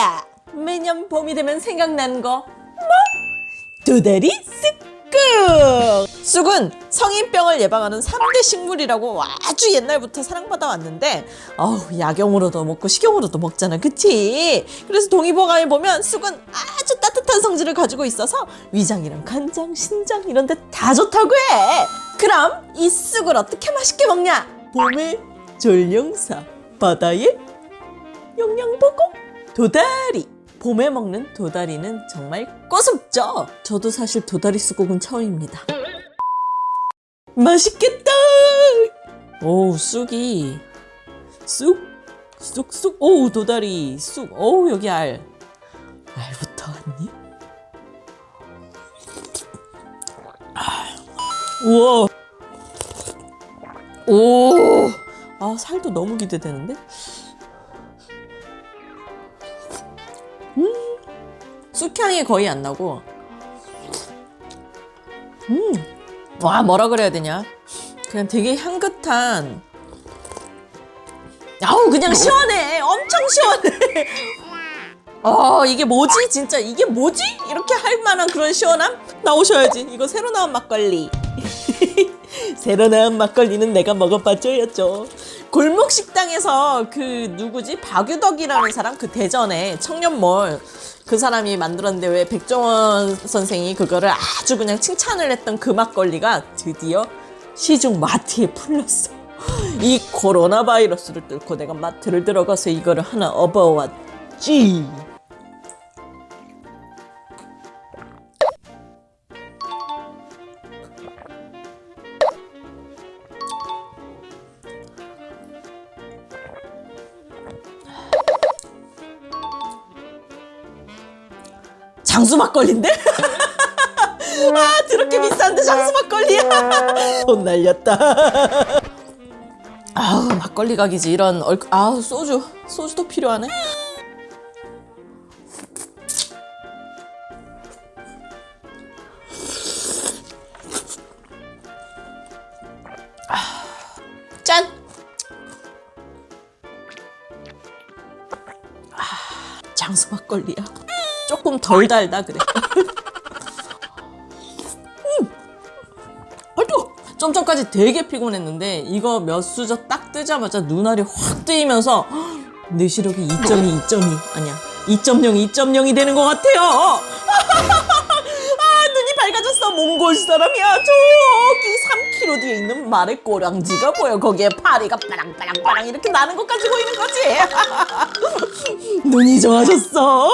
뭐야? 매년 봄이 되면 생각나는 거 뭐? 도다리 쑥국! 쑥은 성인병을 예방하는 3대 식물이라고 아주 옛날부터 사랑받아 왔는데 어우 약용으로도 먹고 식용으로도 먹잖아 그치? 그래서 동의보감에 보면 쑥은 아주 따뜻한 성질을 가지고 있어서 위장이랑 간장, 신장 이런 데 다 좋다고 해 그럼 이 쑥을 어떻게 맛있게 먹냐? 봄의 전령사 바다의 영양보고 도다리. 봄에 먹는 도다리는 정말 꼬숩죠? 저도 사실 도다리 쑥국은 처음입니다. 맛있겠다! 오 쑥이. 쑥 쑥쑥. 오 도다리 쑥오 여기 알. 알부터 한입 아, 우와. 오아 살도 너무 기대되는데 쑥향이 거의 안 나고. 음 와 뭐라 그래야 되냐? 그냥 되게 향긋한. 아우 그냥 시원해. 엄청 시원해. 어 이게 뭐지? 진짜 이게 뭐지? 이렇게 할 만한 그런 시원함? 나오셔야지. 이거 새로 나온 막걸리. 새로 나온 막걸리는 내가 먹어봤죠였죠 골목 식당에서 그 누구지 박유덕이라는 사람 그 대전에 청년몰 그 사람이 만들었는데 왜 백종원 선생이 그거를 아주 그냥 칭찬을 했던 그 막걸리가 드디어 시중 마트에 풀렸어. 이 코로나 바이러스를 뚫고 내가 마트를 들어가서 이거를 하나 업어왔지. 장수 막걸리인데? 아 드럽게 비싼데 장수 막걸리야? 돈 날렸다. 아우 막걸리 각이지. 이런 얼 아우 소주. 소주도 필요하네. 아, 짠! 아, 장수 막걸리야 조금 덜 달다 그래. 음. 전까지 되게 피곤했는데 이거 몇 수저 딱 뜨자마자 눈알이 확 뜨이면서 내 시력이 2.2, 2.2 아니야 2.0, 2.0이 되는 것 같아요. 아 눈이 밝아졌어 몽골 사람이야 저기 3km 뒤에 있는 말의 꼬랑지가 보여 거기에 파리가 빠랑빠랑빠랑 이렇게 나는 것까지 보이는 거지 눈이 좋아졌어